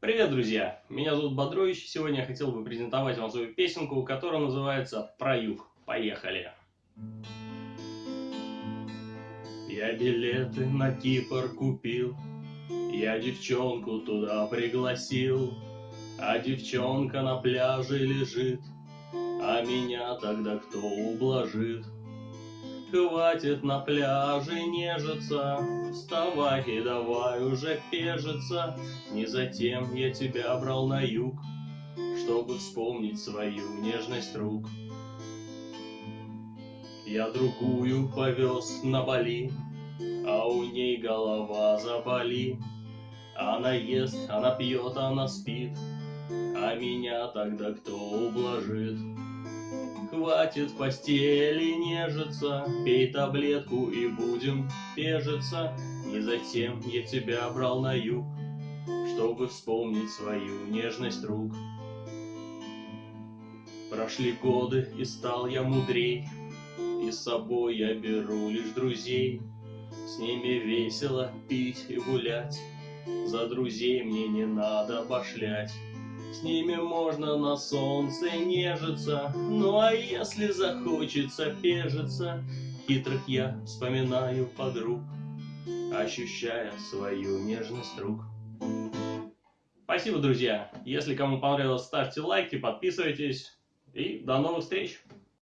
Привет, друзья! Меня зовут Бодрович. Сегодня я хотел бы презентовать вам свою песенку, которая называется «Про юг». Поехали! Я билеты на Кипр купил, Я девчонку туда пригласил, А девчонка на пляже лежит, А меня тогда кто ублажит? Хватит на пляже нежиться, Вставай и давай уже пежиться. Не затем я тебя брал на юг, Чтобы вспомнить свою нежность рук. Я другую повез на Бали, А у ней голова заболи. Она ест, она пьет, она спит, А меня тогда кто ублажит? Хватит в постели нежиться, Пей таблетку и будем пежиться. Не затем я тебя брал на юг, Чтобы вспомнить свою нежность рук. Прошли годы, и стал я мудрей, И с собой я беру лишь друзей. С ними весело пить и гулять, За друзей мне не надо пошлять. С ними можно на солнце нежиться, Ну а если захочется пежиться, Хитрых я вспоминаю подруг, Ощущая свою нежность рук. Спасибо, друзья! Если кому понравилось, ставьте лайки, подписывайтесь. И до новых встреч!